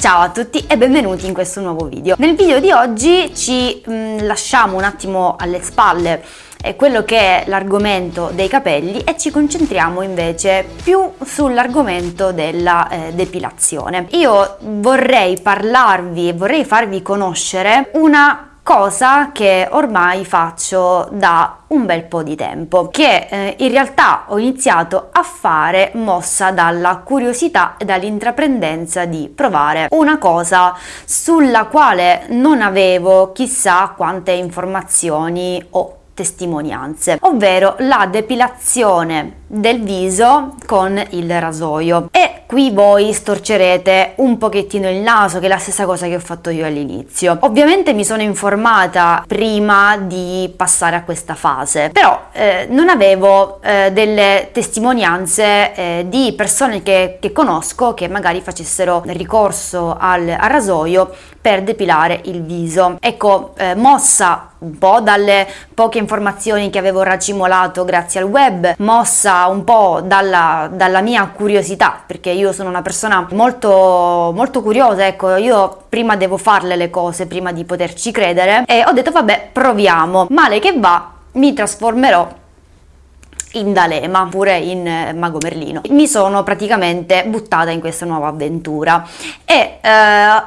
Ciao a tutti e benvenuti in questo nuovo video. Nel video di oggi ci mh, mm, lasciamo un attimo alle spalle eh, quello che è l'argomento dei capelli e ci concentriamo invece più sull'argomento della eh, depilazione. Io vorrei parlarvi e vorrei farvi conoscere una cosa che ormai faccio da un bel po' di tempo, che eh, in realtà ho iniziato a fare mossa dalla curiosità e dall'intraprendenza di provare una cosa sulla quale non avevo chissà quante informazioni o testimonianze, ovvero la depilazione del viso con il rasoio. E qui voi storcerete un pochettino il naso che è la stessa cosa che ho fatto io all'inizio. Ovviamente mi sono informata prima di passare a questa fase però eh, non avevo eh, delle testimonianze eh, di persone che, che, conosco che magari facessero ricorso al, al rasoio per depilare il viso. Ecco eh, mossa un po' dalle poche informazioni che avevo racimolato grazie al web mossa un po' dalla, dalla, mia curiosità, perché io sono una persona molto, molto curiosa, ecco, io prima devo farle le cose prima di poterci credere e ho detto vabbè proviamo, male che va mi trasformerò in D'Alema, pure in eh, Mago Merlino. Mi sono praticamente buttata in questa nuova avventura e eh,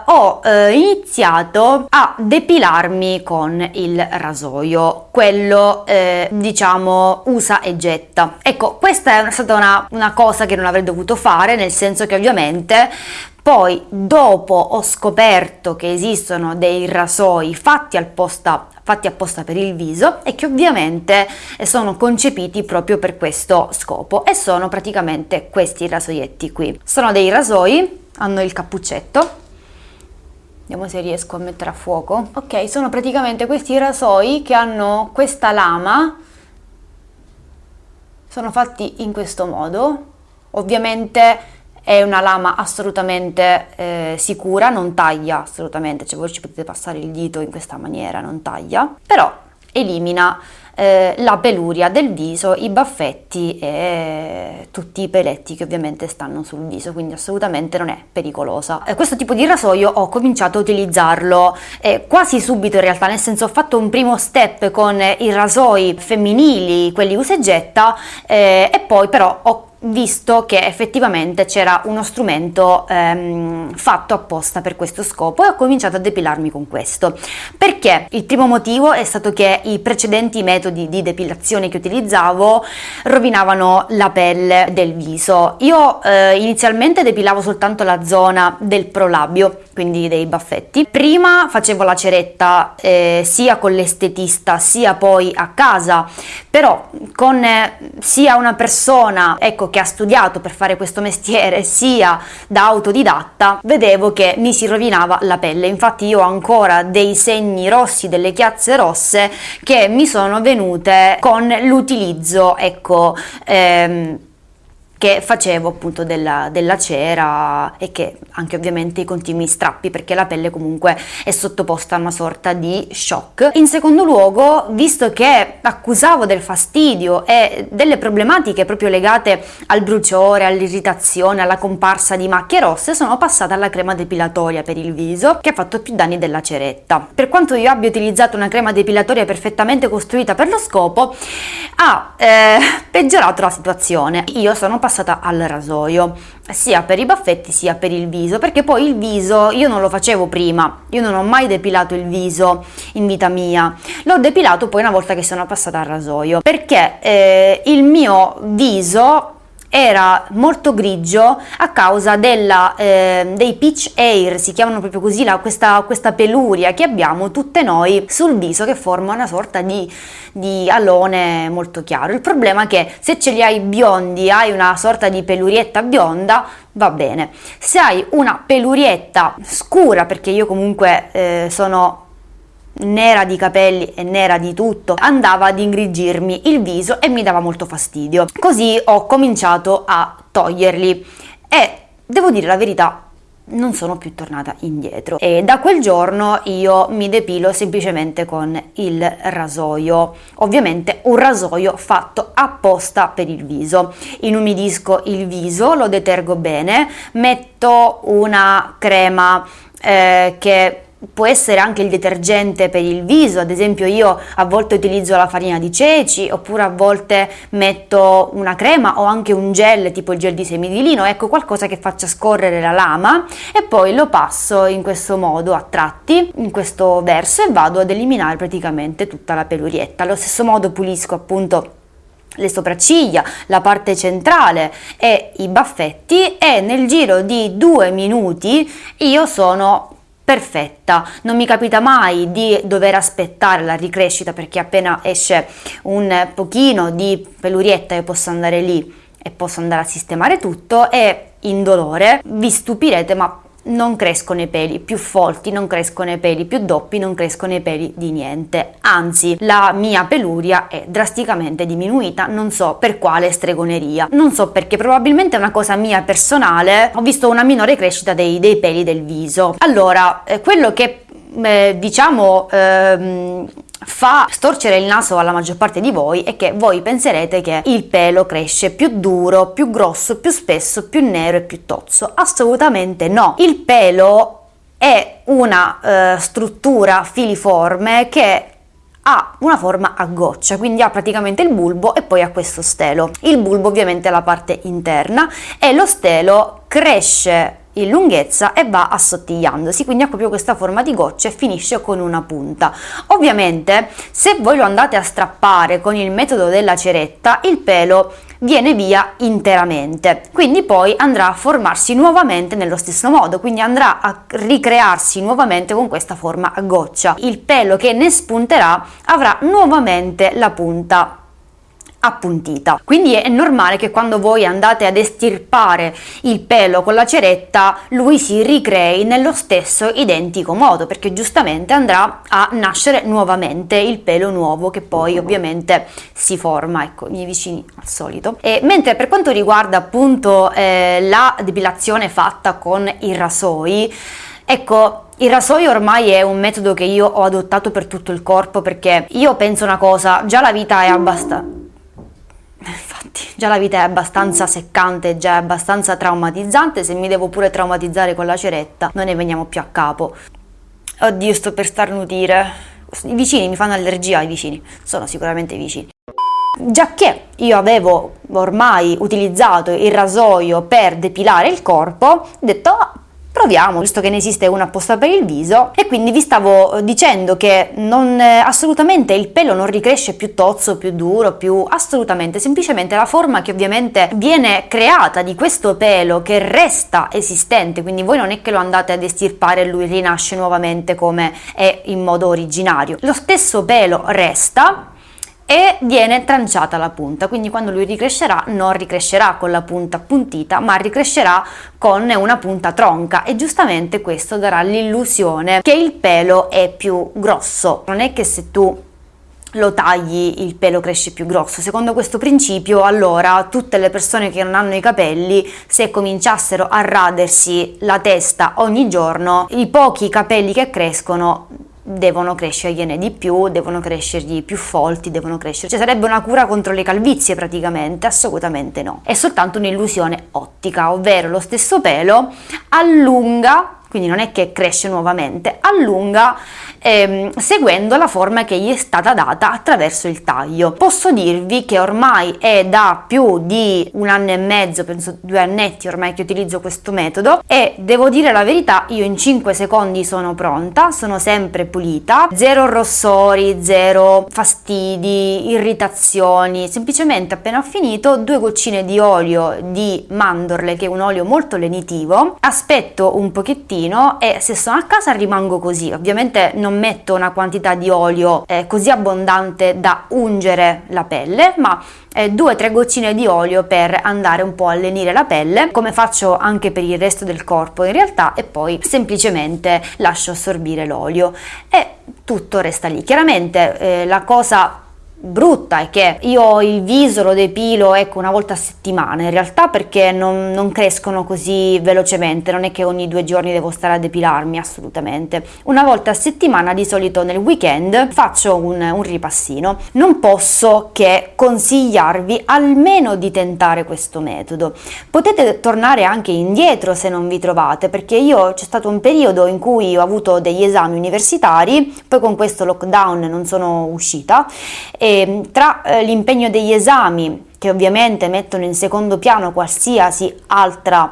ho eh, iniziato a depilarmi con il rasoio, quello eh, diciamo usa e getta. Ecco, questa è stata una, una cosa che non avrei dovuto fare, nel senso che ovviamente poi dopo ho scoperto che esistono dei rasoi fatti apposta, fatti apposta per il viso e che ovviamente sono concepiti proprio per questo scopo e sono praticamente questi rasoietti qui. Sono dei rasoi, hanno il cappuccetto, vediamo se riesco a mettere a fuoco. Ok, sono praticamente questi rasoi che hanno questa lama, sono fatti in questo modo, ovviamente è una lama assolutamente eh, sicura, non taglia assolutamente, cioè voi ci potete passare il dito in questa maniera, non taglia, però elimina eh, la peluria del viso, i baffetti e tutti i peletti che ovviamente stanno sul viso, quindi assolutamente non è pericolosa. Eh, questo tipo di rasoio ho cominciato a utilizzarlo eh, quasi subito in realtà, nel senso ho fatto un primo step con i rasoi femminili, quelli usa e getta, eh, e poi però ho visto che effettivamente c'era uno strumento ehm, fatto apposta per questo scopo e ho cominciato a depilarmi con questo. Perché? Il primo motivo è stato che i precedenti metodi di depilazione che utilizzavo rovinavano la pelle del viso. Io eh, inizialmente depilavo soltanto la zona del prolabio, quindi dei baffetti. Prima facevo la ceretta eh, sia con l'estetista sia poi a casa, però con eh, sia una persona, ecco, che ha studiato per fare questo mestiere sia da autodidatta, vedevo che mi si rovinava la pelle. Infatti io ho ancora dei segni rossi, delle chiazze rosse che mi sono venute con l'utilizzo, ecco, ehm, che facevo appunto della, della, cera e che anche ovviamente i continui strappi perché la pelle comunque è sottoposta a una sorta di shock. In secondo luogo, visto che accusavo del fastidio e delle problematiche proprio legate al bruciore, all'irritazione, alla comparsa di macchie rosse, sono passata alla crema depilatoria per il viso che ha fatto più danni della ceretta. Per quanto io abbia utilizzato una crema depilatoria perfettamente costruita per lo scopo, ha eh, peggiorato la situazione. Io sono passata passata al rasoio, sia per i baffetti sia per il viso, perché poi il viso io non lo facevo prima, io non ho mai depilato il viso in vita mia, l'ho depilato poi una volta che sono passata al rasoio, perché eh, il mio viso era molto grigio a causa della, eh, dei pitch hair, si chiamano proprio così, la, questa, questa, peluria che abbiamo tutte noi sul viso che forma una sorta di, di alone molto chiaro. Il problema è che se ce li hai biondi, hai una sorta di pelurietta bionda, va bene. Se hai una pelurietta scura, perché io comunque eh, sono nera di capelli e nera di tutto, andava ad ingrigirmi il viso e mi dava molto fastidio. Così ho cominciato a toglierli. E devo dire la verità, non sono più tornata indietro. E da quel giorno io mi depilo semplicemente con il rasoio. Ovviamente un rasoio fatto apposta per il viso. Inumidisco il viso lo detergo bene metto una crema eh, che può essere anche il detergente per il viso, ad esempio io a volte utilizzo la farina di ceci oppure a volte metto una crema o anche un gel tipo il gel di semi di lino, ecco qualcosa che faccia scorrere la lama e poi lo passo in questo modo a tratti, in questo verso e vado ad eliminare praticamente tutta la pelurietta. Allo stesso modo pulisco appunto le sopracciglia, la parte centrale e i baffetti e nel giro di due minuti io sono perfetta, non mi capita mai di dover aspettare la ricrescita perché appena esce un pochino di pelurietta io posso andare lì e posso andare a sistemare tutto e indolore vi stupirete ma non crescono i peli più folti, non crescono i peli più doppi, non crescono i peli di niente. Anzi, la mia peluria è drasticamente diminuita, non so per quale stregoneria. Non so perché, probabilmente è una cosa mia personale, ho visto una minore crescita dei, dei peli del viso. Allora, eh, quello che eh, diciamo ehm, fa storcere il naso alla maggior parte di voi è che voi penserete che il pelo cresce più duro, più grosso, più spesso, più nero e più tozzo. Assolutamente no. Il pelo è una eh, struttura filiforme che ha una forma a goccia, quindi ha praticamente il bulbo e poi ha questo stelo. Il bulbo ovviamente è la parte interna e lo stelo cresce in lunghezza e va assottigliandosi, quindi ha proprio questa forma di goccia e finisce con una punta. Ovviamente se voi lo andate a strappare con il metodo della ceretta, il pelo viene via interamente, quindi poi andrà a formarsi nuovamente nello stesso modo, quindi andrà a ricrearsi nuovamente con questa forma a goccia. Il pelo che ne spunterà avrà nuovamente la punta appuntita. Quindi è normale che quando voi andate ad estirpare il pelo con la ceretta, lui si ricrei nello stesso identico modo, perché giustamente andrà a nascere nuovamente il pelo nuovo che poi ovviamente si forma, ecco, i miei vicini al solito. E mentre per quanto riguarda appunto eh, la depilazione fatta con i rasoi, ecco, il rasoio ormai è un metodo che io ho adottato per tutto il corpo perché io penso una cosa, già la vita è abbastanza già la vita è abbastanza seccante, già è abbastanza traumatizzante, se mi devo pure traumatizzare con la ceretta, non ne veniamo più a capo. Oddio, sto per starnutire. I vicini mi fanno allergia, i vicini. Sono sicuramente vicini. Già che io avevo ormai utilizzato il rasoio per depilare il corpo, ho detto, ah, proviamo, visto che ne esiste uno apposta per il viso e quindi vi stavo eh, dicendo che non, eh, assolutamente il pelo non ricresce più tozzo, più duro, più assolutamente, semplicemente la forma che ovviamente viene creata di questo pelo che resta esistente, quindi voi non è che lo andate ad estirpare e lui rinasce nuovamente come è in modo originario, lo stesso pelo resta e viene tranciata la punta, quindi quando lui ricrescerà non ricrescerà con la punta appuntita ma ricrescerà con una punta tronca. E giustamente questo darà l'illusione che il pelo è più grosso, non è che se tu lo tagli il pelo cresce più grosso. Secondo questo principio, allora tutte le persone che non hanno i capelli, se cominciassero a radersi la testa ogni giorno, i pochi capelli che crescono devono crescergliene di più, devono crescergli più folti, devono crescere, cioè sarebbe una cura contro le calvizie praticamente, assolutamente no, è soltanto un'illusione ottica, ovvero lo stesso pelo allunga quindi non è che cresce nuovamente, allunga ehm, seguendo la forma che gli è stata data attraverso il taglio. Posso dirvi che ormai è da più di un anno e mezzo, penso due annetti ormai che utilizzo questo metodo e devo dire la verità, io in 5 secondi sono pronta, sono sempre pulita, zero rossori, zero fastidi, irritazioni, semplicemente appena ho finito due goccine di olio di mandorle che è un olio molto lenitivo, aspetto un pochettino pochino e se sono a casa rimango così. Ovviamente non metto una quantità di olio eh, così abbondante da ungere la pelle, ma eh, due o tre goccine di olio per andare un po' a lenire la pelle, come faccio anche per il resto del corpo in realtà, e poi semplicemente lascio assorbire l'olio e tutto resta lì. Chiaramente eh, la cosa brutta è che io il viso lo depilo ecco una volta a settimana in realtà perché non, non, crescono così velocemente non è che ogni due giorni devo stare a depilarmi assolutamente. Una volta a settimana di solito nel weekend faccio un, un ripassino. Non posso che consigliarvi almeno di tentare questo metodo. Potete tornare anche indietro se non vi trovate perché io c'è stato un periodo in cui ho avuto degli esami universitari poi con questo lockdown non sono uscita e Ehm, tra eh, l'impegno degli esami, che ovviamente mettono in secondo piano qualsiasi altra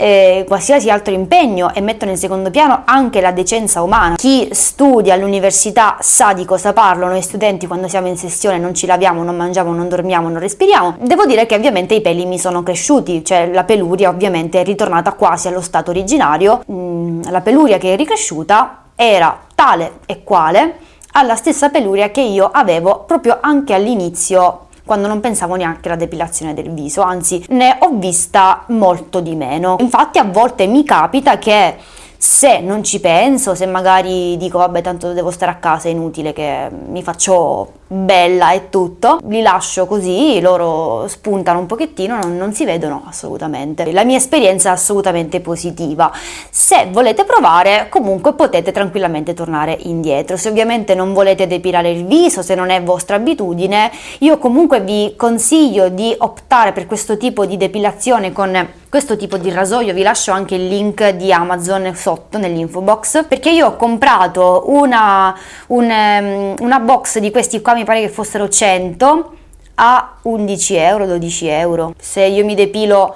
eh, qualsiasi altro impegno e mettono in secondo piano anche la decenza umana. Chi studia all'università sa di cosa parlo, noi studenti quando siamo in sessione non ci laviamo, non mangiamo, non dormiamo, non respiriamo. Devo dire che ovviamente i peli mi sono cresciuti, cioè la peluria ovviamente è ritornata quasi allo stato originario, mm, la peluria che è ricresciuta era tale e quale alla stessa peluria che io avevo proprio anche all'inizio quando non pensavo neanche alla depilazione del viso, anzi ne ho vista molto di meno. Infatti a volte mi capita che se non ci penso, se magari dico vabbè tanto devo stare a casa, è inutile che mi faccio bella e tutto, li lascio così, loro spuntano un pochettino, non, non si vedono assolutamente. La mia esperienza è assolutamente positiva. Se volete provare, comunque potete tranquillamente tornare indietro. Se ovviamente non volete depilare il viso, se non è vostra abitudine, io comunque vi consiglio di optare per questo tipo di depilazione con questo tipo di rasoio vi lascio anche il link di Amazon sotto nell'info box perché io ho comprato una, un, um, una box di questi qua mi pare che fossero 100 a 11 euro 12 euro. Se io mi depilo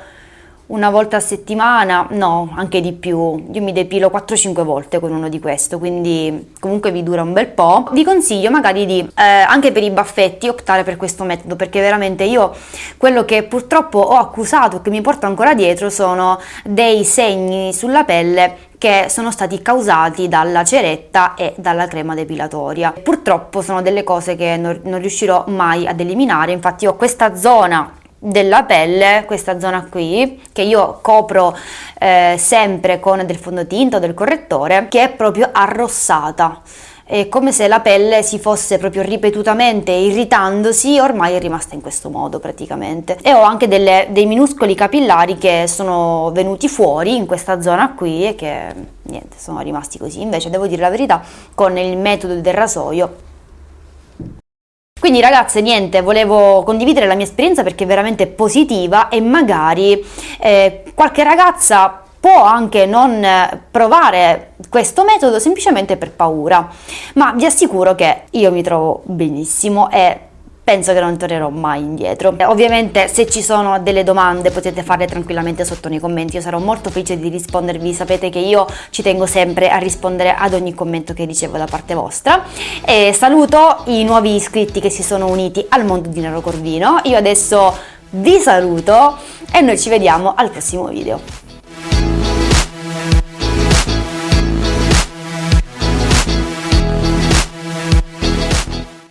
una volta a settimana, no, anche di più. Io mi depilo 4-5 volte con uno di questo, quindi comunque vi dura un bel po'. Vi consiglio magari di, eh, anche per i baffetti, optare per questo metodo, perché veramente io quello che purtroppo ho accusato e che mi porto ancora dietro sono dei segni sulla pelle che sono stati causati dalla ceretta e dalla crema depilatoria. Purtroppo sono delle cose che non, non riuscirò mai ad eliminare, infatti ho questa zona della pelle, questa zona qui, che io copro eh, sempre con del fondotinta o del correttore, che è proprio arrossata. È come se la pelle si fosse proprio ripetutamente irritandosi, ormai è rimasta in questo modo praticamente. E ho anche delle, dei minuscoli capillari che sono venuti fuori in questa zona qui e che niente, sono rimasti così. Invece devo dire la verità, con il metodo del rasoio quindi ragazze niente, volevo condividere la mia esperienza perché è veramente positiva e magari eh, qualche ragazza può anche non provare questo metodo semplicemente per paura, ma vi assicuro che io mi trovo benissimo e penso che non tornerò mai indietro. Ovviamente se ci sono delle domande potete farle tranquillamente sotto nei commenti, io sarò molto felice di rispondervi, sapete che io ci tengo sempre a rispondere ad ogni commento che ricevo da parte vostra e saluto i nuovi iscritti che si sono uniti al mondo di Nero Corvino, io adesso vi saluto e noi ci vediamo al prossimo video.